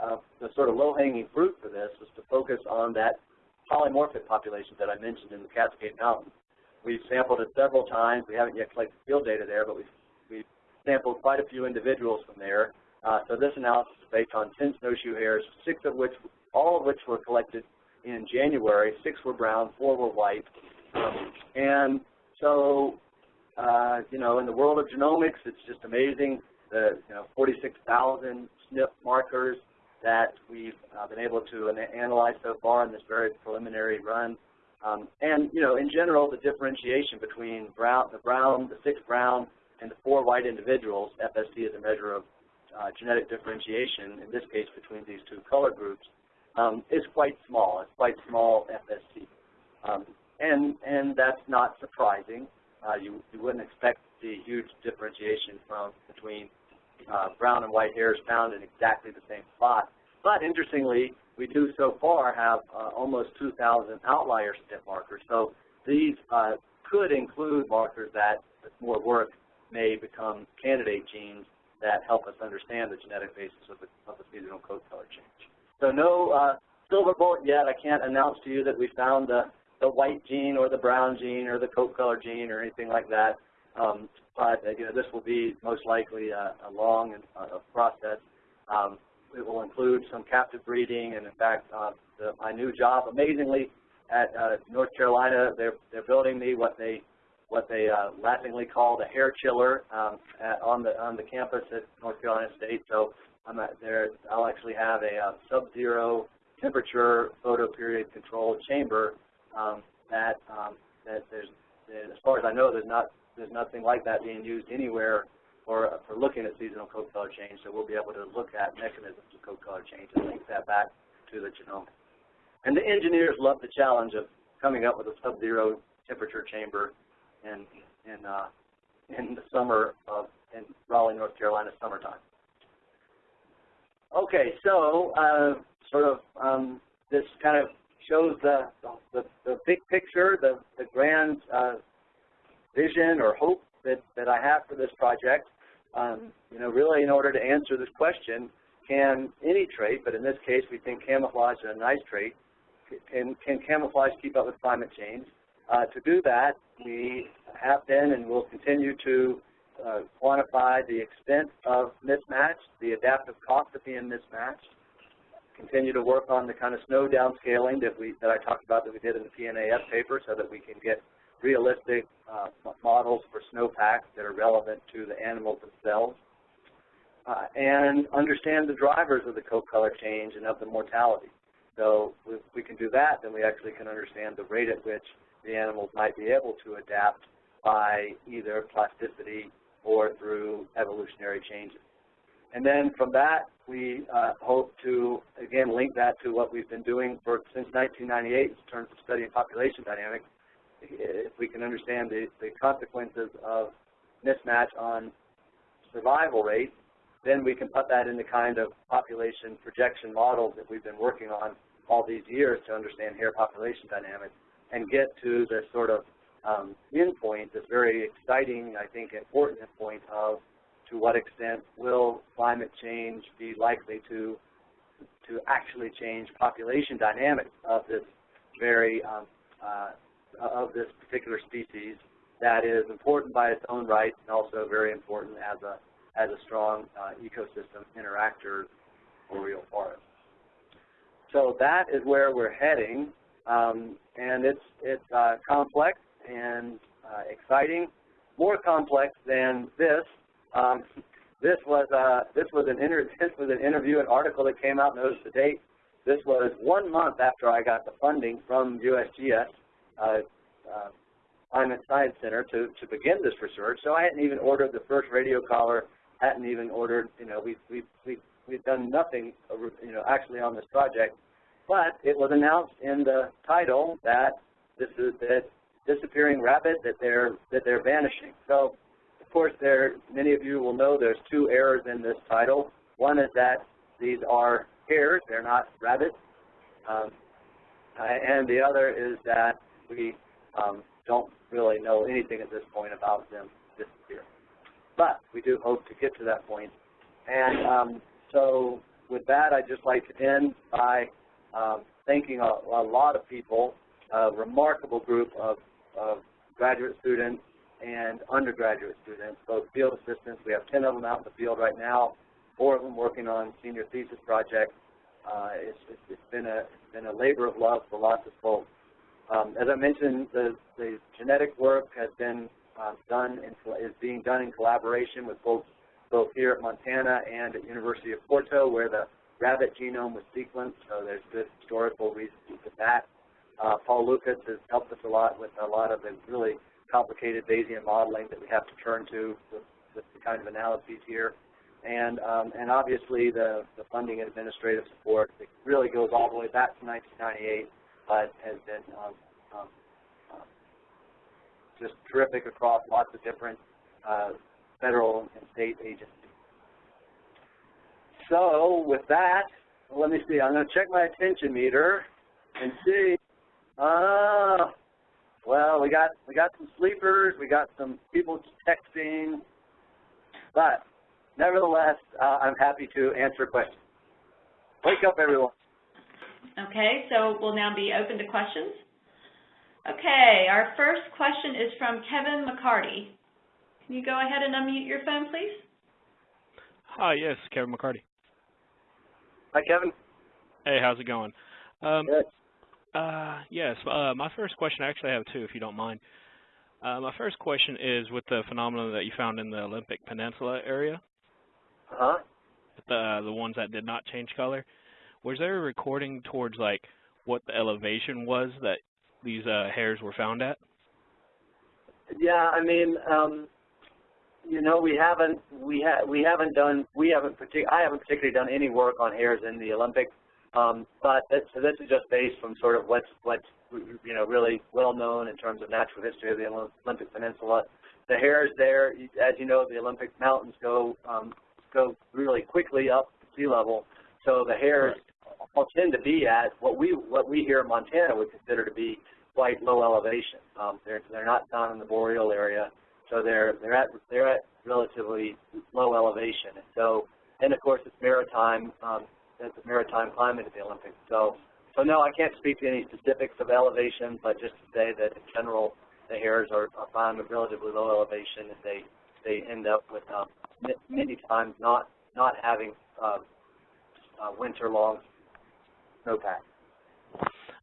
uh, the sort of low-hanging fruit for this was to focus on that polymorphic population that I mentioned in the Cascade Mountains. We've sampled it several times. We haven't yet collected field data there, but we've, we've sampled quite a few individuals from there. Uh, so this analysis is based on 10 snowshoe hares, six of which, all of which were collected in January. Six were brown, four were white. And so, uh, you know, in the world of genomics, it's just amazing the, you know, 46,000 SNP markers that we've uh, been able to analyze so far in this very preliminary run. Um, and, you know, in general, the differentiation between brown, the brown, the six brown, and the four white individuals, FST is a measure of uh, genetic differentiation, in this case between these two color groups, um, is quite small. It's quite small FST. Um, and, and that's not surprising. Uh, you, you wouldn't expect the huge differentiation from between uh, brown and white hares found in exactly the same spot. But interestingly, we do so far have uh, almost 2,000 outlier SNP markers. So these uh, could include markers that, with more work, may become candidate genes that help us understand the genetic basis of the, of the seasonal coat color change. So no uh, silver bullet yet. I can't announce to you that we found the, the white gene or the brown gene or the coat color gene or anything like that. Um, but uh, you know, this will be most likely a, a long and, uh, process. Um, it will include some captive breeding, and in fact, uh, the, my new job, amazingly, at uh, North Carolina, they're they're building me what they what they uh, laughingly call the hair chiller um, at, on the on the campus at North Carolina State. So I'm at there. I'll actually have a, a uh, sub-zero temperature photoperiod controlled chamber um, that um, that there's as far as I know, there's not there's nothing like that being used anywhere for for looking at seasonal coat color change. So we'll be able to look at mechanisms of coat color change and link that back to the genome. And the engineers love the challenge of coming up with a sub-zero temperature chamber in in uh, in the summer of in Raleigh, North Carolina, summertime. Okay, so uh, sort of um, this kind of shows the the, the big picture, the the grand uh, vision or hope that that I have for this project. Um, you know, really, in order to answer this question, can any trait, but in this case, we think camouflage is a nice trait. Can, can camouflage keep up with climate change? Uh, to do that, we have been and will continue to uh, quantify the extent of mismatch, the adaptive cost of being mismatched, continue to work on the kind of snow downscaling that we that I talked about that we did in the PNAS paper so that we can get realistic uh, models for snowpacks that are relevant to the animals themselves. Uh, and understand the drivers of the coat color change and of the mortality. So if we can do that, then we actually can understand the rate at which the animals might be able to adapt by either plasticity or through evolutionary changes. And then from that, we uh, hope to, again, link that to what we've been doing for since 1998 in terms of studying population dynamics. If we can understand the, the consequences of mismatch on survival rates, then we can put that in the kind of population projection models that we've been working on all these years to understand hare population dynamics and get to the sort of um, endpoint, this very exciting, I think, important endpoint of to what extent will climate change be likely to to actually change population dynamics of this very um, uh, of this particular species that is important by its own right and also very important as a as a strong uh, ecosystem interactor boreal forest. So that is where we're heading, um, and it's it's uh, complex and uh, exciting, more complex than this. Um, this was uh, this was an inter this was an interview, an article that came out. Notice the date. This was one month after I got the funding from USGS, uh, uh, Climate Science Center, to to begin this research. So I hadn't even ordered the first radio collar. Hadn't even ordered. You know, we we we we've done nothing. You know, actually on this project, but it was announced in the title that this is that disappearing rabbit that they're that they're vanishing. So of course, there many of you will know there's two errors in this title. One is that these are hares; they're not rabbits. Um, and the other is that we um, don't really know anything at this point about them disappearing. But we do hope to get to that point. And um, so with that, I'd just like to end by um, thanking a, a, lot of people, a remarkable group of, of graduate students and undergraduate students, both field assistants. We have 10 of them out in the field right now, four of them working on senior thesis projects. Uh, it's, it's, it's been a it's been a labor of love for lots of folks. Um, as I mentioned, the, the genetic work has been uh, done in, is being done in collaboration with folks both here at Montana and at University of Porto, where the rabbit genome was sequenced. So there's good historical reasons for that. Uh, Paul Lukacs has helped us a lot with a lot of the really complicated Bayesian modeling that we have to turn to with, with the kind of analyses here. And, um, and obviously the, the funding and administrative support that really goes all the way back to 1998, but has been um, um, um, just terrific across lots of different uh, federal and state agencies. So with that, let me see. I'm going to check my attention meter and see. Ah, uh, well, we got we got some sleepers, we got some people texting, but nevertheless, uh, I'm happy to answer questions. Wake up, everyone. Okay, so we'll now be open to questions. Okay, our first question is from Kevin McCarty. Can you go ahead and unmute your phone, please? Hi, yes, Kevin McCarty. Hi, Kevin. Hey, how's it going? Um, Good. Uh, yes, uh, my first question, I actually have two, if you don't mind. Uh, my first question is with the phenomenon that you found in the Olympic Peninsula area. Uh-huh. The, the ones that did not change color. Was there a recording towards, like, what the elevation was that these uh, hares were found at? Yeah, I mean, um, you know, we haven't we ha we haven't done we haven't partic I haven't particularly done any work on hares in the Olympics um, but this, so this is just based from sort of what's what's you know really well known in terms of natural history of the Olympic Peninsula. The hares there, as you know, the Olympic mountains go um, go really quickly up sea level. So the hares all tend to be at what we what we here in Montana would consider to be quite low elevation. Um, they're they're not down in the boreal area, so they're they're at they're at relatively low elevation. And so, and of course, it's maritime. Um, the maritime climate of the Olympics. So, so no, I can't speak to any specifics of elevation, but just to say that in general, the hares are, are found at relatively low elevation, and they they end up with um, many times not not having uh, uh, winter-long snowpack.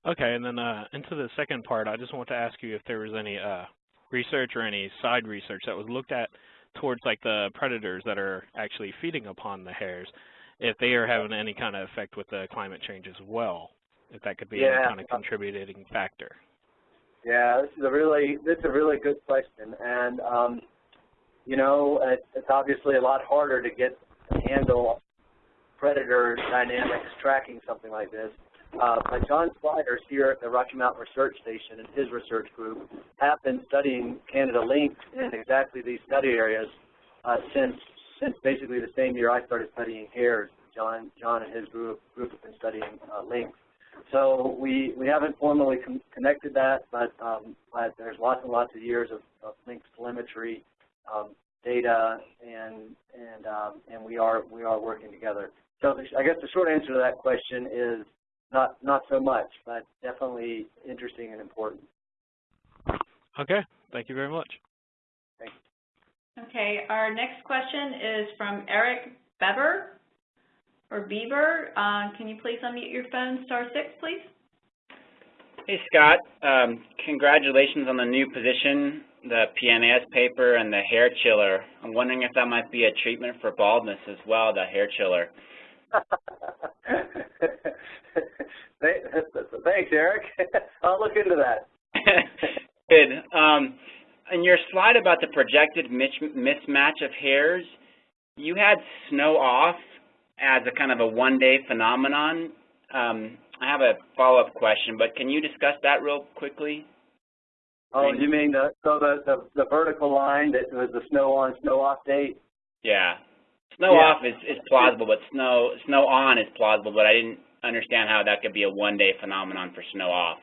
Okay, and then uh, into the second part, I just want to ask you if there was any uh, research or any side research that was looked at towards like the predators that are actually feeding upon the hares if they are having any kind of effect with the climate change as well, if that could be yeah. a kind of contributing factor. Yeah, this is a really this is a really good question, and um, you know it, it's obviously a lot harder to get to handle predator dynamics tracking something like this. Uh, but John Squires here at the Rocky Mountain Research Station and his research group have been studying Canada lynx in exactly these study areas uh, since since basically the same year I started studying hares. John, John and his group, group have been studying uh, lynx. So we, we haven't formally con connected that, but, um, but there's lots and lots of years of, of lynx telemetry um, data, and and um, and we are we are working together. So the, I guess the short answer to that question is not not so much, but definitely interesting and important. Okay, thank you very much. Thanks. Okay, our next question is from Eric Bever, or Beaver. Uh, can you please unmute your phone, star six, please? Hey, Scott. Um, congratulations on the new position, the PNAS paper, and the hair chiller. I'm wondering if that might be a treatment for baldness as well, the hair chiller. Thanks, Eric. I'll look into that. Good. Um, in your slide about the projected mismatch of hares, you had snow off as a kind of a one-day phenomenon. Um, I have a follow-up question, but can you discuss that real quickly? Oh, you mean the so the, the the vertical line that was the snow on, snow off date? Yeah. Snow yeah. off is, is plausible, but snow snow on is plausible, but I didn't understand how that could be a one-day phenomenon for snow off.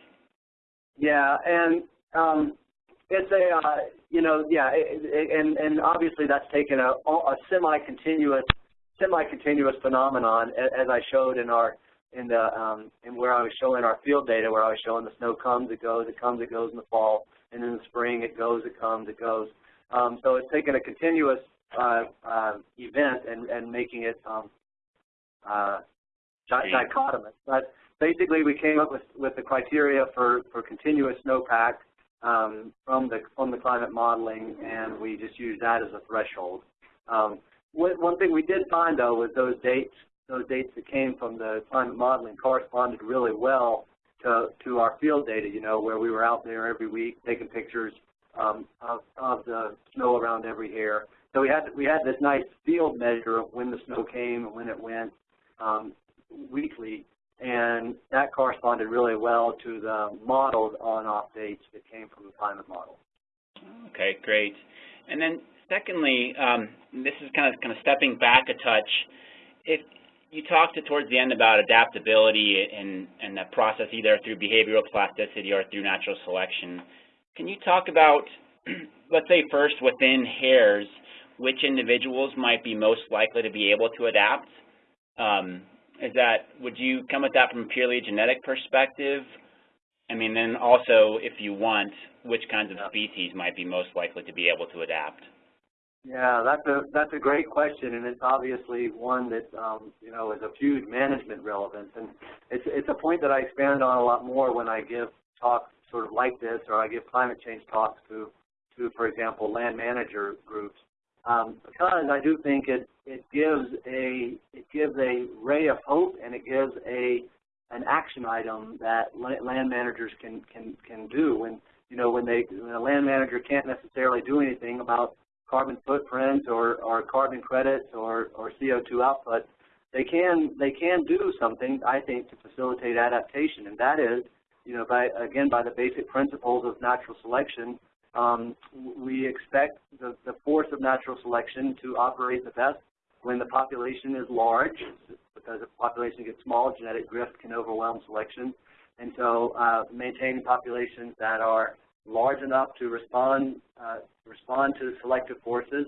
Yeah, and um, it's a uh, you know yeah, it, it, and and obviously that's taken a, a semi-continuous semi-continuous phenomenon as I showed in our in the um, in where I was showing our field data, where I was showing the snow comes, it goes, it comes, it goes in the fall, and in the spring it goes, it comes, it goes. Um, so it's taken a continuous uh, uh, event and, and making it um, uh, dichotomous. But basically, we came up with, with the criteria for, for continuous snowpack um, from the from the climate modeling, and we just used that as a threshold. Um, one thing we did find, though, was those dates those dates that came from the climate modeling corresponded really well to, to our field data, you know, where we were out there every week taking pictures um, of, of the snow around every hare. So we had we had this nice field measure of when the snow came and when it went um, weekly, and that corresponded really well to the modeled on-off dates that came from the climate model. Okay, great. And then secondly, um, this is kind of kind of stepping back a touch. If you talked towards the end about adaptability and, and the process either through behavioral plasticity or through natural selection. Can you talk about, let's say first within hares, which individuals might be most likely to be able to adapt? Um, is that, would you come at that from a purely genetic perspective? I mean, then also, if you want, which kinds of species might be most likely to be able to adapt? Yeah, that's a that's a great question, and it's obviously one that um, you know is of huge management relevance, and it's it's a point that I expand on a lot more when I give talks sort of like this, or I give climate change talks to to, for example, land manager groups, um, because I do think it it gives a it gives a ray of hope, and it gives a an action item that land managers can can can do when you know when they when a land manager can't necessarily do anything about carbon footprint or, or carbon credits or, or CO2 output, they can they can do something, I think, to facilitate adaptation, and that is, you know, by again by the basic principles of natural selection, um, we expect the, the force of natural selection to operate the best when the population is large, because if the population gets small, genetic drift can overwhelm selection, and so uh, maintaining populations that are large enough to respond uh, respond to selective forces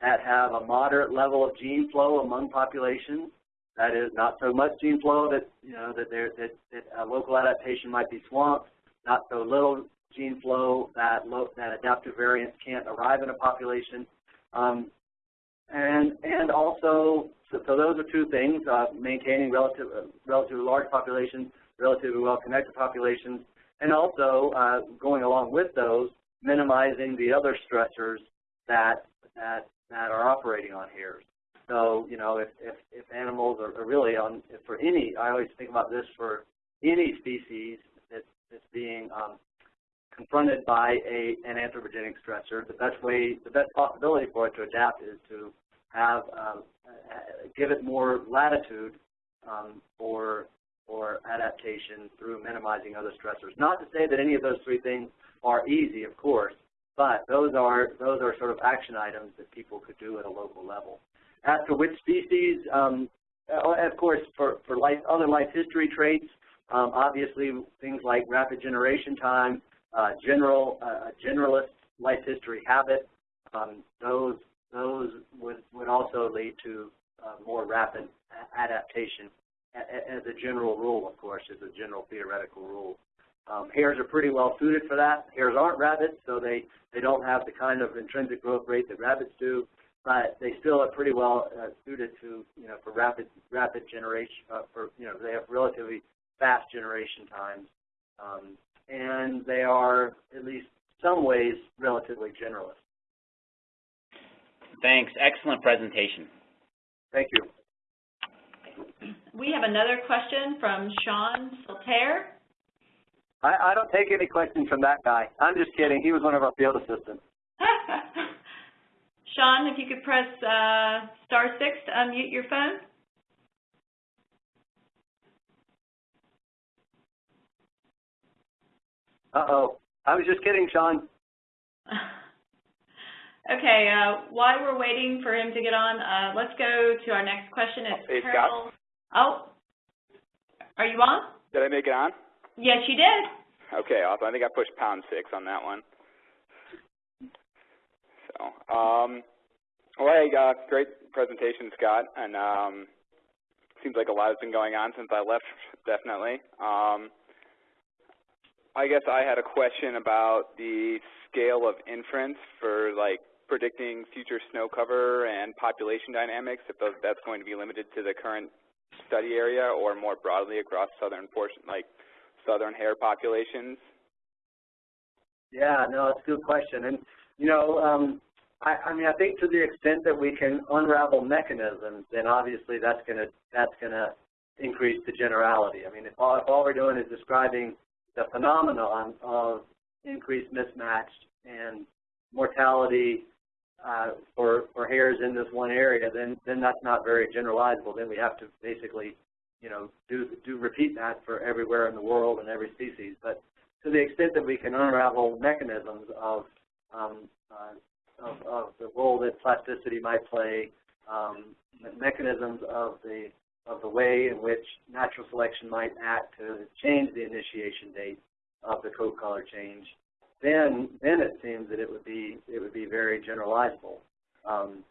that have a moderate level of gene flow among populations. That is not so much gene flow that you know that there that, that a local adaptation might be swamped. Not so little gene flow that that adaptive variants can't arrive in a population. Um, and and also, so, so, those are two things: uh, maintaining relative uh, relatively large populations, relatively well-connected populations, and also uh, going along with those, minimizing the other stressors that that that are operating on here. So you know, if if, if animals are, are really on for any, I always think about this for any species that's, that's being um, confronted by a an anthropogenic stressor. The best way, the best possibility for it to adapt is to have um, give it more latitude um, for or adaptation through minimizing other stressors. Not to say that any of those three things are easy, of course, but those are those are sort of action items that people could do at a local level. As to which species, um, uh, of course, for, for life, other life history traits, Um, obviously, things like rapid generation time, uh, general uh, generalist life history habit, um, those those would would also lead to uh, more rapid adaptation as a general rule, of course, as a general theoretical rule. Um, hares are pretty well suited for that. Hares aren't rabbits, so they, they don't have the kind of intrinsic growth rate that rabbits do, but they still are pretty well uh, suited to, you know, for rapid rapid generation, uh, for, you know, they have relatively fast generation times. Um, and they are, at least some ways, relatively generalist. Thanks. Excellent presentation. Thank you. We have another question from Sean Sultaire. I, I don't take any questions from that guy. I'm just kidding. He was one of our field assistants. Sean, if you could press uh, star six to unmute your phone. Uh-oh. I was just kidding, Sean. okay, uh, while we're waiting for him to get on, uh, let's go to our next question. It's hey, Carol. Scott. Oh, are you on? Did I make it on? Yes, you did. Okay, awesome. I think I pushed pound six on that one. So, um, well, hey, uh, great presentation, Scott, and um, seems like a lot has been going on since I left, definitely. Um, I guess I had a question about the scale of inference for like predicting future snow cover and population dynamics, if those, that's going to be limited to the current study area or more broadly across southern portion, like southern hare populations? Yeah, no, it's a good question. And, you know, um, I, I mean, I think to the extent that we can unravel mechanisms, then obviously that's going to that's going to increase the generality. I mean, if all, if all we're doing is describing the phenomenon of increased mismatch and mortality uh, for for hares in this one area, then then that's not very generalizable. Then we have to basically, you know, do do repeat that for everywhere in the world and every species. But to the extent that we can unravel mechanisms of um, uh, of, of the role that plasticity might play, um, mechanisms of the of the way in which natural selection might act to change the initiation date of the coat color change, then then it seems that it would be it would be very generalizable. Um,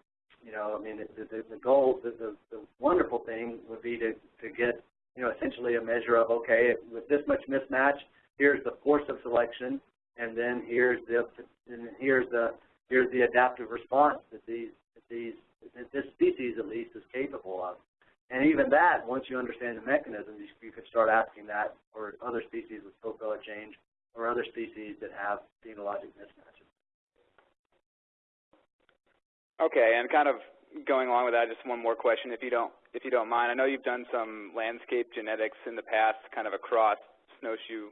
you know, I mean, the, the, the goal, the, the, the wonderful thing would be to, to get, you know, essentially a measure of, okay, with this much mismatch, here's the force of selection, and then here's the, and here's the, here's the adaptive response that these, that these, that this species at least is capable of. And even that, once you understand the mechanism, you, you could start asking that for other species with coat color change or other species that have phenologic mismatches. Okay, and kind of going along with that, just one more question, if you don't if you don't mind. I know you've done some landscape genetics in the past, kind of across snowshoe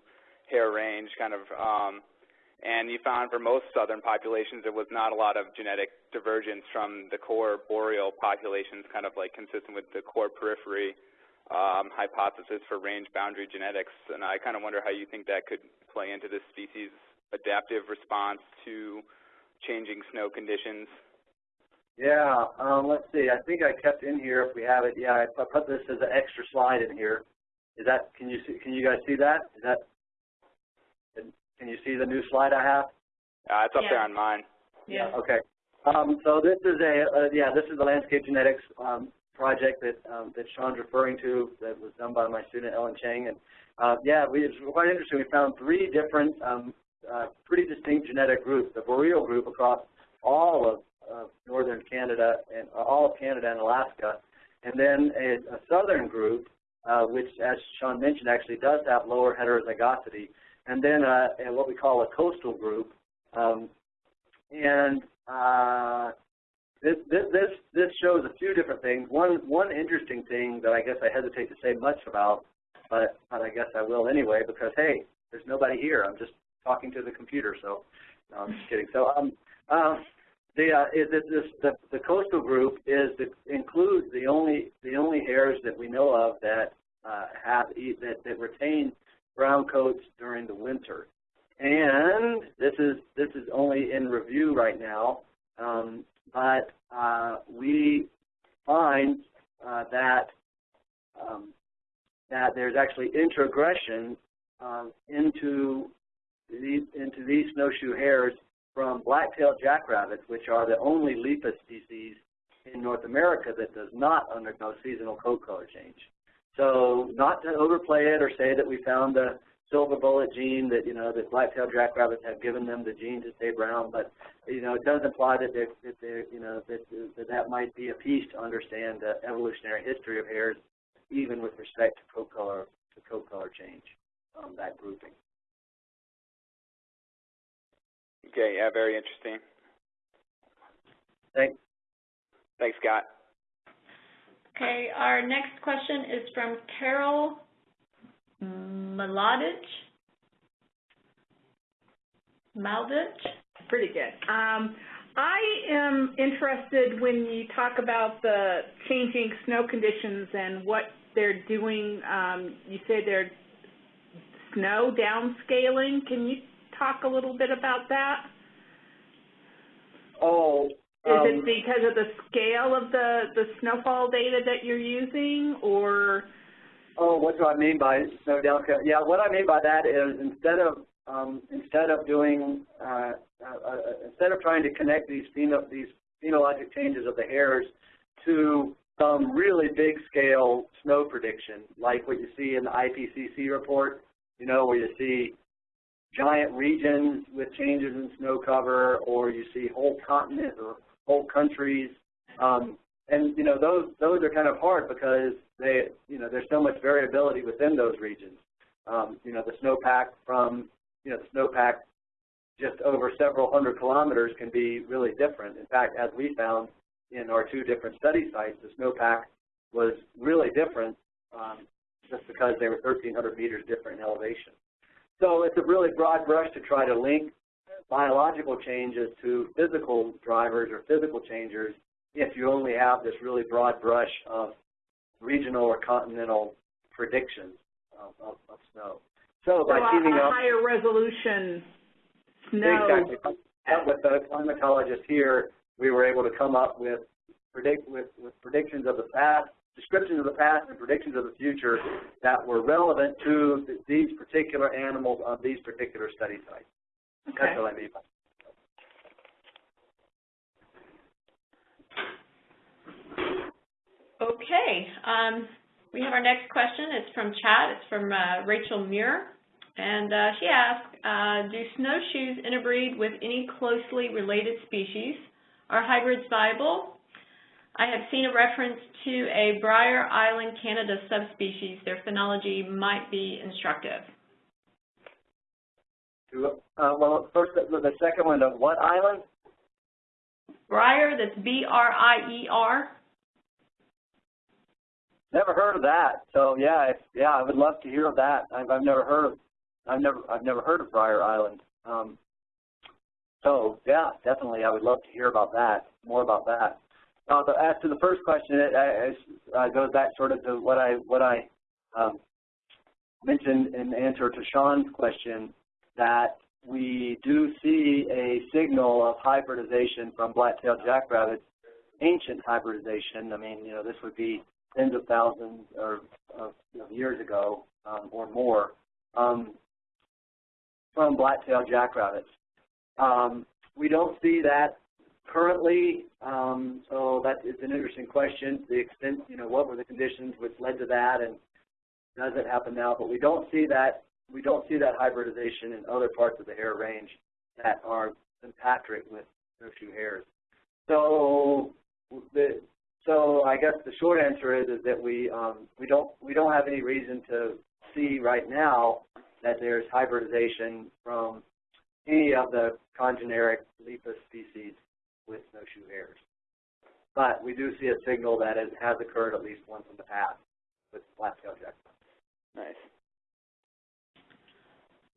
hare range, kind of, um, and you found for most southern populations there was not a lot of genetic divergence from the core boreal populations, kind of like consistent with the core periphery um, hypothesis for range boundary genetics. And I kind of wonder how you think that could play into this species' adaptive response to changing snow conditions. Yeah, um, let's see. I think I kept in here if we have it. Yeah, I put this as an extra slide in here. Is that? Can you see? Can you guys see that? Is that? Can you see the new slide I have? Uh, it's up Yeah. there on mine. Yeah. Okay. Um, so this is a uh, yeah. This is the landscape genetics um, project that um, that Sean's referring to that was done by my student Ellen Cheng. And uh, yeah, we, it's quite interesting. We found three different, um, uh, pretty distinct genetic groups. The boreal group across all of uh, northern Canada and uh, all of Canada and Alaska, and then a, a southern group, uh, which, as Sean mentioned, actually does have lower heterozygosity, and then uh, a, what we call a coastal group. Um, and uh, this, this this shows a few different things. One one interesting thing that I guess I hesitate to say much about, but but I guess I will anyway because hey, there's nobody here. I'm just talking to the computer, so no, I'm just kidding. So um, uh, the uh, is this, the, the coastal group is the, includes the only the only hares that we know of that uh, have that, that retain brown coats during the winter, and this is this is only in review right now. Um, but uh, we find uh, that um, that there's actually introgression um, into these into these snowshoe hares from black-tailed jackrabbits, which are the only lepus species in North America that does not undergo seasonal coat color change. So not to overplay it or say that we found the silver bullet gene that, you know, that black-tailed jackrabbits have given them the gene to stay brown, but, you know, it does imply that they're, that they're you know, that, that that might be a piece to understand the evolutionary history of hares, even with respect to coat color, to coat color change, um, that grouping. Okay, yeah, very interesting. Thanks. Thanks, Scott. Okay, our next question is from Carol Mladic. Maldich? Pretty good. Um, I am interested when you talk about the changing snow conditions and what they're doing. Um, you say they're snow downscaling. Can you talk a little bit about that? Oh, Is um, it because of the scale of the, the snowfall data that you're using, or? Oh, what do I mean by snow downscale? Yeah, what I mean by that is instead of um, instead of doing uh, uh, uh, instead of trying to connect these pheno these phenologic changes of the hares to some really big scale snow prediction, like what you see in the IPCC report, you know, where you see giant regions with changes in snow cover, or you see whole continents or whole countries. Um, and you know those those are kind of hard because they you know there's so much variability within those regions. Um, you know the snowpack from you know the snowpack just over several hundred kilometers can be really different. In fact, as we found in our two different study sites, the snowpack was really different um, just because they were 1,300 meters different in elevation. So it's a really broad brush to try to link biological changes to physical drivers or physical changers if you only have this really broad brush of regional or continental predictions of, of, of snow. So by so a, teaming a up, higher resolution snow. exactly, with the climatologist here, we were able to come up with predict with, with predictions of the past, descriptions of the past, and predictions of the future that were relevant to th these particular animals on these particular study sites. Okay. That's what I mean by. Okay, um, we have our next question. It's from chat. It's from uh, Rachel Muir. And uh, she asked, uh, do snowshoes interbreed with any closely related species? Are hybrids viable? I have seen a reference to a Brier Island, Canada subspecies. Their phenology might be instructive. Uh, well, first, the, the second one, of what island? Brier, that's B-R-I-E-R. Never heard of that. So yeah, if, yeah, I would love to hear of that. I've, I've never heard of, I've never, I've never heard of Brier Island. Um, so yeah, definitely, I would love to hear about that, more about that. Uh, but as to the first question, it, it uh, goes back sort of to what I, what I um, mentioned in answer to Sean's question, that we do see a signal of hybridization from black-tailed jackrabbits, ancient hybridization. I mean, you know, this would be tens of thousands or, of know, years ago um, or more um, from black-tailed jackrabbits. Um, we don't see that currently, um, so that is an interesting question. The extent, you know, what were the conditions which led to that, and does it happen now? But we don't see that. We don't see that hybridization in other parts of the hare range that are sympatric with snowshoe hares. So the so I guess the short answer is is that we um, we don't we don't have any reason to see right now that there's hybridization from any of the congeneric lepus species with snowshoe hares. But we do see a signal that it has occurred at least once in the past with black-tailed jackdaw. Nice.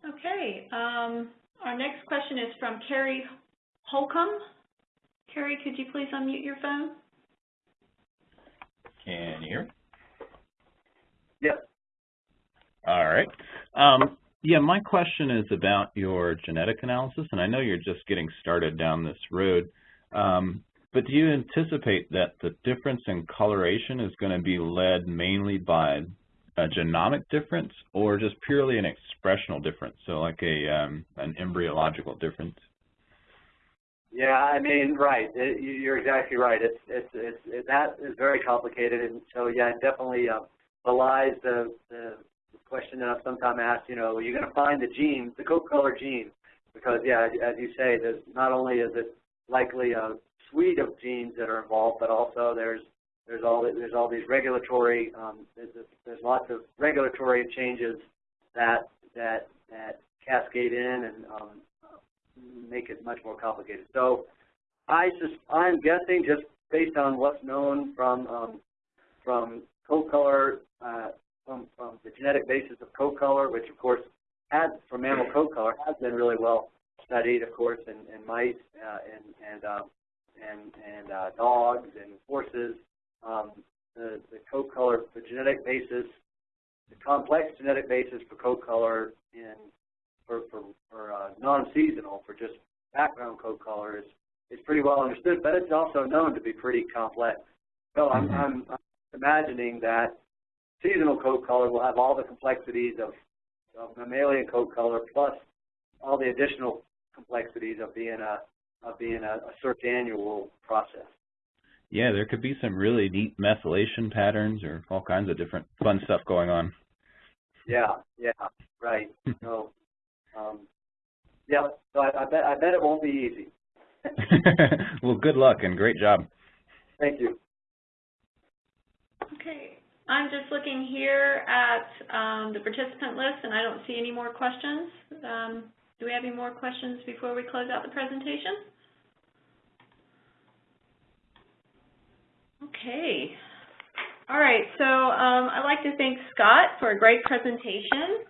Okay, um, our next question is from Carrie Holcomb. Carrie, could you please unmute your phone? Can you hear me? Yep. All right. Um, yeah, my question is about your genetic analysis, and I know you're just getting started down this road, um, but do you anticipate that the difference in coloration is going to be led mainly by a genomic difference or just purely an expressional difference, so like a um, an embryological difference? Yeah, I mean, right. It, you're exactly right. It's it's it's it, that is very complicated, and so yeah, it definitely uh, belies the, the question that I've sometimes asked. You know, are you're going to find the gene, the coat color gene, because yeah, as you say, there's not only is it likely a suite of genes that are involved, but also there's there's all there's all these regulatory um, there's, there's lots of regulatory changes that that that cascade in and um, make it much more complicated. So I just I'm guessing just based on what's known from um, from coat color uh, from, from the genetic basis of coat color, which of course has for mammal coat color has been really well studied, of course, in, in mice uh, and and um, and and uh, dogs and horses. Um, the, the coat color, the genetic basis, the complex genetic basis for coat color in for for, for uh, non-seasonal, for just background coat color is is pretty well understood, but it's also known to be pretty complex. So I'm, Mm-hmm. I'm, I'm imagining that seasonal coat color will have all the complexities of, of mammalian coat color plus all the additional complexities of being a of being a, a circannual process. Yeah, there could be some really neat methylation patterns or all kinds of different fun stuff going on. Yeah, yeah, right. so, um, yeah. So I, I bet I bet it won't be easy. well, good luck and great job. Thank you. Okay, I'm just looking here at um, the participant list, and I don't see any more questions. Um, do we have any more questions before we close out the presentation? Okay. All right, so um, I'd like to thank Scott for a great presentation.